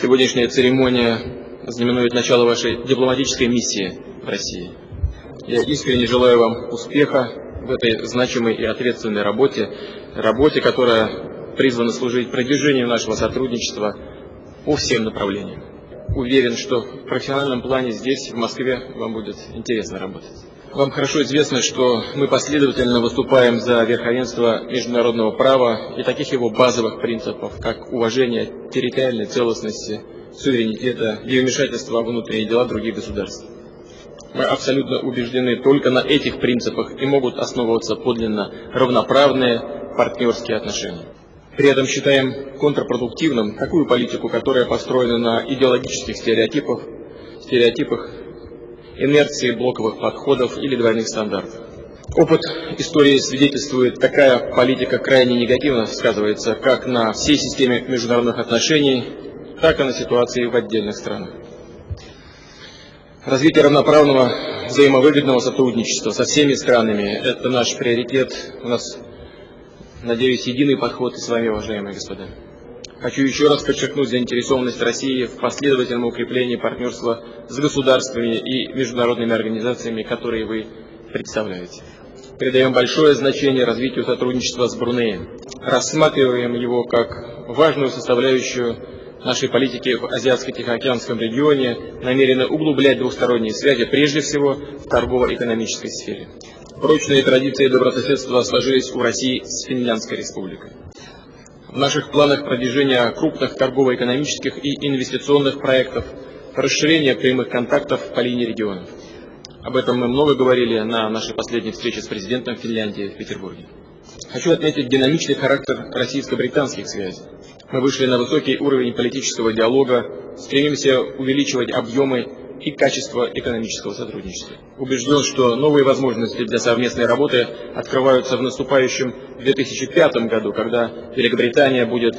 Сегодняшняя церемония знаменует начало вашей дипломатической миссии в России. Я искренне желаю вам успеха в этой значимой и ответственной работе, работе, которая призвана служить продвижению нашего сотрудничества по всем направлениям. Уверен, что в профессиональном плане здесь, в Москве, вам будет интересно работать. Вам хорошо известно, что мы последовательно выступаем за верховенство международного права и таких его базовых принципов, как уважение территориальной целостности, суверенитета и вмешательства во внутренние дела других государств. Мы абсолютно убеждены, только на этих принципах и могут основываться подлинно равноправные партнерские отношения. При этом считаем контрпродуктивным такую политику, которая построена на идеологических стереотипах, стереотипах инерции блоковых подходов или двойных стандартов. Опыт истории свидетельствует, такая политика крайне негативно сказывается как на всей системе международных отношений, так и на ситуации в отдельных странах. Развитие равноправного взаимовыгодного сотрудничества со всеми странами – это наш приоритет. У нас, надеюсь, единый подход и с вами, уважаемые господа. Хочу еще раз подчеркнуть заинтересованность России в последовательном укреплении партнерства с государствами и международными организациями, которые вы представляете. Придаем большое значение развитию сотрудничества с Брунеем. Рассматриваем его как важную составляющую нашей политики в Азиатско-Тихоокеанском регионе, намерены углублять двусторонние связи, прежде всего в торгово-экономической сфере. Прочные традиции добрососедства сложились у России с Финляндской республикой. В наших планах продвижения крупных торгово-экономических и инвестиционных проектов, расширение прямых контактов по линии регионов. Об этом мы много говорили на нашей последней встрече с президентом Финляндии в Петербурге. Хочу отметить динамичный характер российско-британских связей. Мы вышли на высокий уровень политического диалога, стремимся увеличивать объемы и качество экономического сотрудничества. Убежден, что новые возможности для совместной работы открываются в наступающем 2005 году, когда Великобритания будет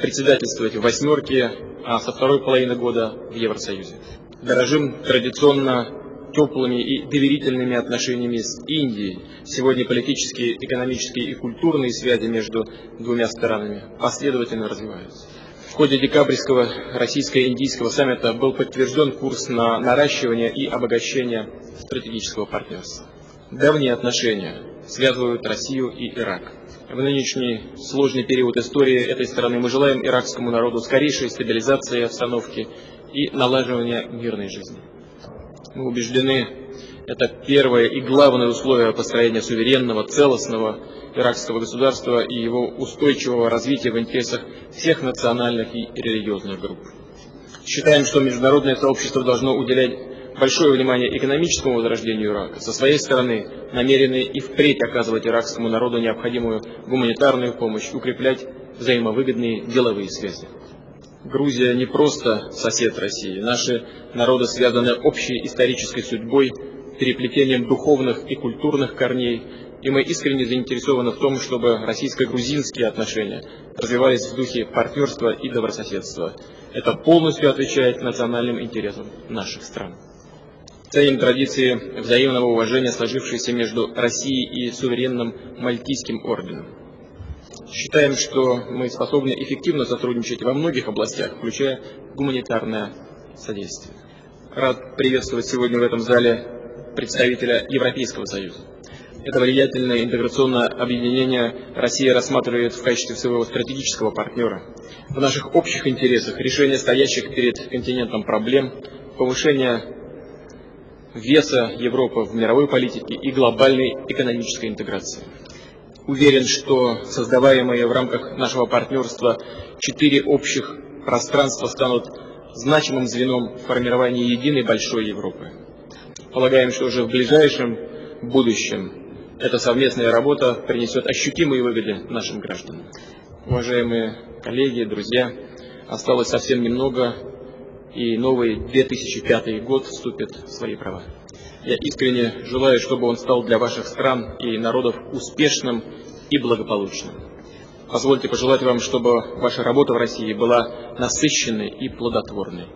председательствовать в «восьмерке», а со второй половины года в Евросоюзе. Дорожим традиционно теплыми и доверительными отношениями с Индией. Сегодня политические, экономические и культурные связи между двумя странами последовательно развиваются. В ходе декабрьского российско-индийского саммита был подтвержден курс на наращивание и обогащение стратегического партнерства. Давние отношения связывают Россию и Ирак. В нынешний сложный период истории этой страны мы желаем иракскому народу скорейшей стабилизации обстановки и налаживания мирной жизни. Мы убеждены, это первое и главное условие построения суверенного, целостного иракского государства и его устойчивого развития в интересах всех национальных и религиозных групп. Считаем, что международное сообщество должно уделять большое внимание экономическому возрождению Ирака. Со своей стороны намерены и впредь оказывать иракскому народу необходимую гуманитарную помощь, укреплять взаимовыгодные деловые связи. Грузия не просто сосед России. Наши народы связаны общей исторической судьбой, переплетением духовных и культурных корней, и мы искренне заинтересованы в том, чтобы российско-грузинские отношения развивались в духе партнерства и добрососедства. Это полностью отвечает национальным интересам наших стран. Ценим традиции взаимного уважения, сложившиеся между Россией и суверенным Мальтийским орденом. Считаем, что мы способны эффективно сотрудничать во многих областях, включая гуманитарное содействие. Рад приветствовать сегодня в этом зале представителя Европейского Союза. Это влиятельное интеграционное объединение Россия рассматривает в качестве своего стратегического партнера. В наших общих интересах решение стоящих перед континентом проблем, повышение веса Европы в мировой политике и глобальной экономической интеграции. Уверен, что создаваемые в рамках нашего партнерства четыре общих пространства станут значимым звеном формирования единой большой Европы. Полагаем, что уже в ближайшем будущем эта совместная работа принесет ощутимые выгоды нашим гражданам. Уважаемые коллеги, друзья, осталось совсем немного, и новый 2005 год вступит в свои права. Я искренне желаю, чтобы он стал для ваших стран и народов успешным и благополучным. Позвольте пожелать вам, чтобы ваша работа в России была насыщенной и плодотворной.